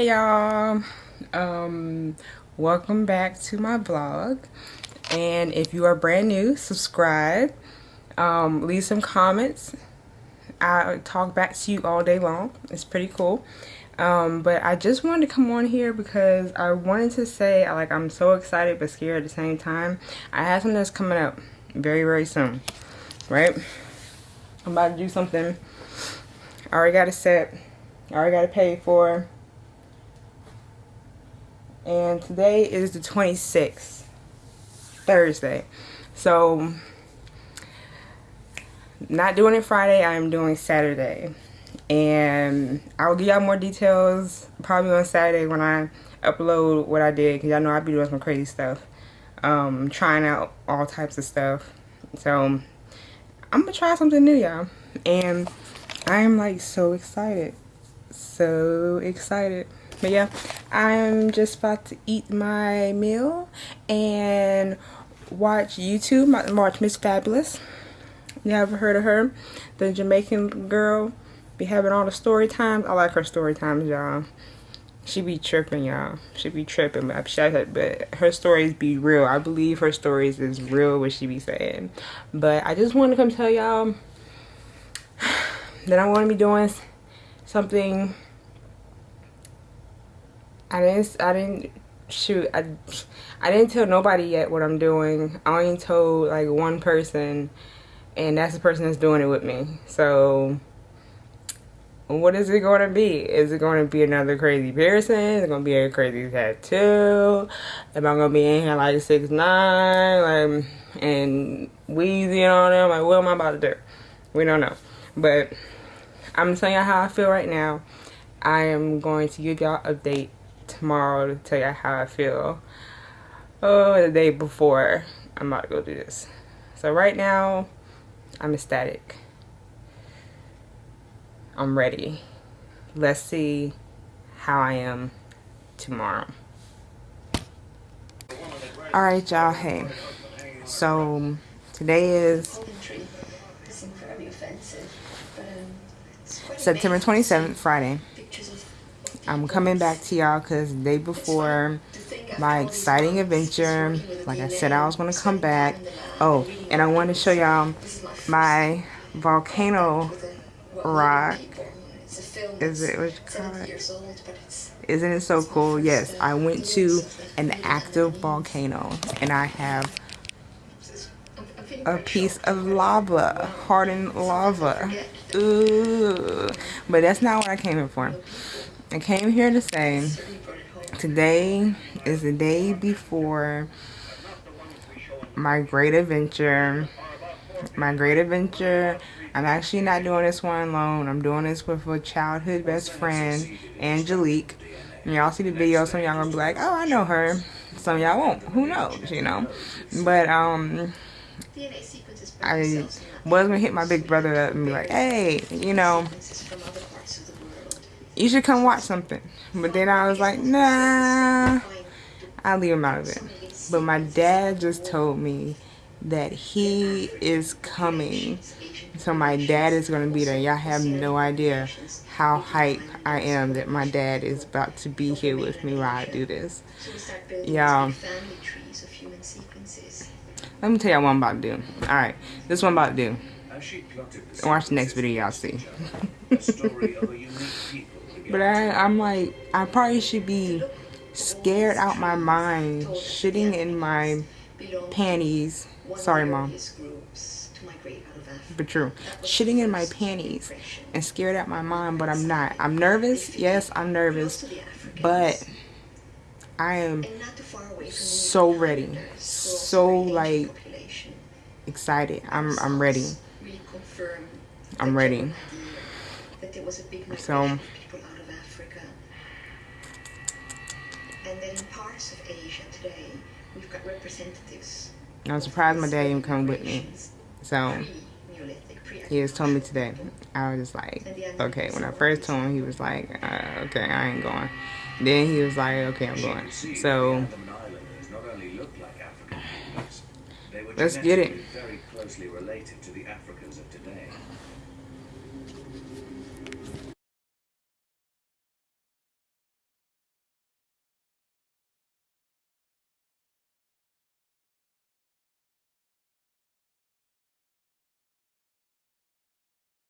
hey y'all. Um welcome back to my vlog. And if you are brand new subscribe. Um leave some comments. I talk back to you all day long. It's pretty cool. Um but i just wanted to come on here because i wanted to say like i'm so excited but scared at the same time. I have something that's coming up very very soon right? I'm about to do something i already got it set. I already got to pay for and today is the 26th Thursday. So not doing it Friday I'm doing Saturday. And I'll give y'all more details probably on Saturday when I upload what I did because y'all know I be doing some crazy stuff. Um, trying out all types of stuff. So I'm gonna try something new y'all. And I'm like so excited. So excited. But yeah i'm just about to eat my meal and watch youtube watch miss fabulous. You ever heard of her. The jamaican girl be having all the story times i like her story times y'all. She be tripping y'all. She be tripping but, but her stories be real. I believe her stories is real what she be saying. But i just want to come tell y'all that i want to be doing something I didn't I didn't shoot I, I didn't tell nobody yet what I'm doing. I only told like one person and that's the person that's doing it with me. So what is it going to be? Is it going to be another crazy piercing? Is it going to be a crazy tattoo? Am I going to be in here like six nine, like and wheezing on them? Like what am I about to do? We don't know. But I'm telling you how I feel right now. I am going to give y'all update tomorrow to tell you how I feel. Oh, the day before I'm about to go do this. So right now, I'm ecstatic. I'm ready. Let's see how I am tomorrow. Alright y'all, hey. So today is September 27th, Friday. I'm coming back to y'all because day before my exciting adventure, like I said I was going to come back. Oh, and I want to show y'all my volcano rock. Is it, what you call it? Isn't it so cool? Yes, I went to an active volcano and I have a piece of lava, hardened lava. Ooh. But that's not what I came here for. I came here to say today is the day before my great adventure. My great adventure. I'm actually not doing this one alone. I'm doing this with a childhood best friend, Angelique. And y'all see the video, some y'all gonna be like, oh, I know her. Some y'all won't. Who knows, you know? But, um, I was gonna hit my big brother up and be like, hey, you know, you should come watch something. But then I was like, nah, I'll leave him out of it. But my dad just told me that he is coming. So my dad is going to be there. Y'all have no idea how hype I am that my dad is about to be here with me while I do this. Y'all. Let me tell y'all what I'm about to do. Alright, this is what I'm about to do. Watch the next video y'all see. But I, I'm like, I probably should be scared out my mind, shitting in my panties. Sorry, mom. But true. Shitting in my panties and scared out my mind, but I'm not. I'm nervous. Yes, I'm nervous. But I am so ready. So, like, excited. I'm, I'm ready. I'm ready. So, And then in parts of Asia today, we've got representatives. I'm surprised my dad even come with me. So he just told me today. I was just like, okay. When I first told him, he was like, uh, okay, I ain't going. Then he was like, okay, I'm going. So let's get it.